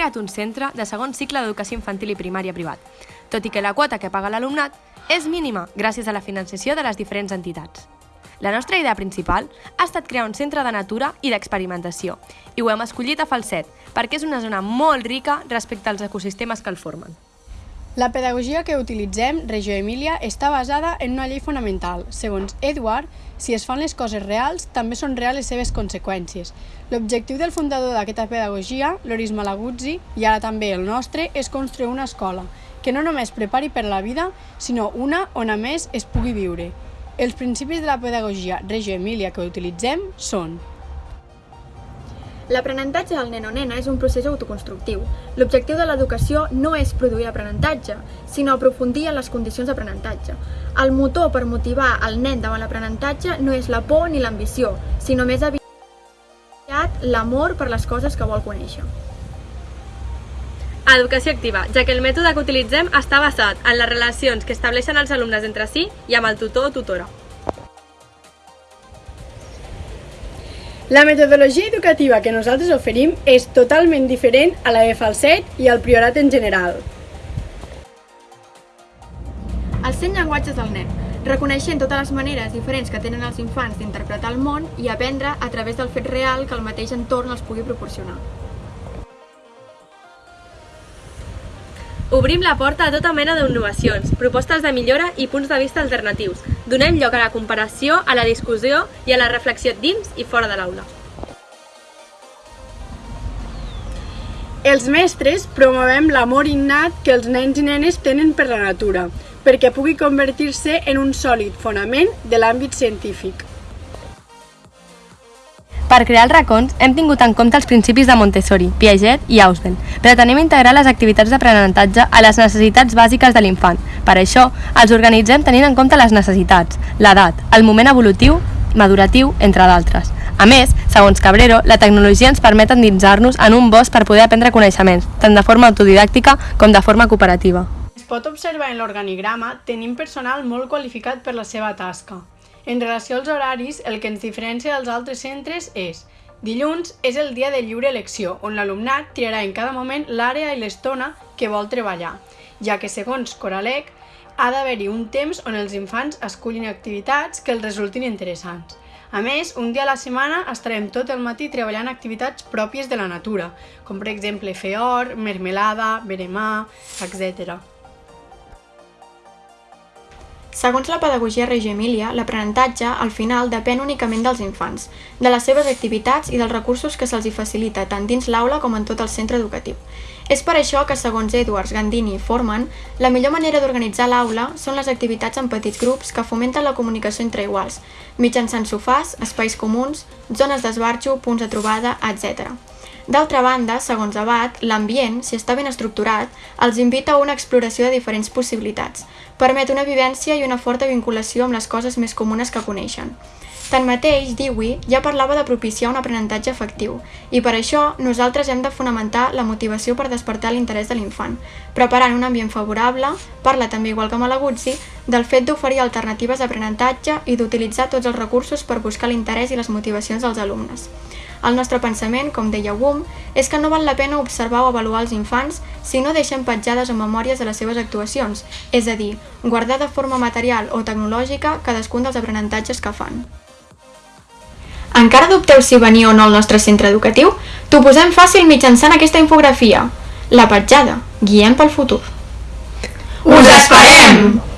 creat un centre de segon cicle d'educació infantil i primària privat, tot i que la quota que paga l'alumnat és mínima gràcies a la financiació de les diferents entitats. La nostra idea principal ha estat crear un centre de natura i d'experimentació, i ho hem escollit a Falset, perquè és una zona molt rica respecte als ecosistemes que el formen. La pedagogia que utilitzem, Regió Emília, està basada en una llei fonamental. Segons Edward, si es fan les coses reals, també són reals les seves conseqüències. L'objectiu del fundador d'aquesta pedagogia, Loris Malaguzzi, i ara també el nostre, és construir una escola que no només prepari per la vida, sinó una on a més es pugui viure. Els principis de la pedagogia Reggio Emilia que utilitzem són L'aprenentatge del nen o nena és un procés autoconstructiu. L'objectiu de l'educació no és produir aprenentatge, sinó aprofundir en les condicions d'aprenentatge. El motor per motivar el nen davant l'aprenentatge no és la por ni l'ambició, sinó més aviat l'amor per les coses que vol conèixer. Educació activa, ja que el mètode que utilitzem està basat en les relacions que estableixen els alumnes entre si i amb el tutor o tutora. La metodologia educativa que nosaltres oferim és totalment diferent a la de Falset i al Priorat en general. Els 100 llenguatges del nen, reconeixent totes les maneres diferents que tenen els infants d'interpretar el món i aprendre a través del fet real que el mateix entorn els pugui proporcionar. Obrim la porta a tota mena d'innovacions, propostes de millora i punts de vista alternatius. Donem lloc a la comparació, a la discussió i a la reflexió dins i fora de l'aula. Els mestres promovem l'amor innat que els nens i nenes tenen per la natura, perquè pugui convertir-se en un sòlid fonament de l'àmbit científic. Per crear els racons hem tingut en compte els principis de Montessori, Piaget i Ausubel. Pretenem integrar les activitats d'aprenentatge a les necessitats bàsiques de l'infant. Per això, els organitzem tenint en compte les necessitats, l'edat, el moment evolutiu, maduratiu, entre d'altres. A més, segons Cabrero, la tecnologia ens permet endinsar-nos en un bosc per poder aprendre coneixements, tant de forma autodidàctica com de forma cooperativa. Es pot observar en l'organigrama tenim personal molt qualificat per la seva tasca. En relació als horaris, el que ens diferencia dels altres centres és Dilluns és el dia de lliure elecció, on l'alumnat triarà en cada moment l'àrea i l'estona que vol treballar, ja que, segons Coralec, ha d'haver-hi un temps on els infants escullin activitats que els resultin interessants. A més, un dia a la setmana estarem tot el matí treballant activitats pròpies de la natura, com per exemple fer or, mermelada, veremar, etc. Segons la pedagogia Reggio Emilia, l'aprenentatge, al final, depèn únicament dels infants, de les seves activitats i dels recursos que se'ls hi facilita tant dins l'aula com en tot el centre educatiu. És per això que, segons Edwards, Gandini i Forman, la millor manera d'organitzar l'aula són les activitats en petits grups que fomenten la comunicació entre iguals, mitjançant sofàs, espais comuns, zones d'esbarjo, punts de trobada, etc. D'altra banda, segons Abad, l'ambient, si està ben estructurat, els invita a una exploració de diferents possibilitats, permet una vivència i una forta vinculació amb les coses més comunes que coneixen. Tanmateix, Dewey ja parlava de propiciar un aprenentatge efectiu, i per això nosaltres hem de fonamentar la motivació per despertar l'interès de l'infant, preparant un ambient favorable, parla també igual que Malaguzzi, del fet d'oferir alternatives d'aprenentatge i d'utilitzar tots els recursos per buscar l'interès i les motivacions dels alumnes. El nostre pensament, com deia Wum, és que no val la pena observar o avaluar els infants si no deixen petjades o memòries de les seves actuacions, és a dir, guardar de forma material o tecnològica cadascun dels aprenentatges que fan. Encara dubteu si venir o no al nostre centre educatiu? T'ho posem fàcil mitjançant aquesta infografia. La petjada. Guiem pel futur. Us esperem!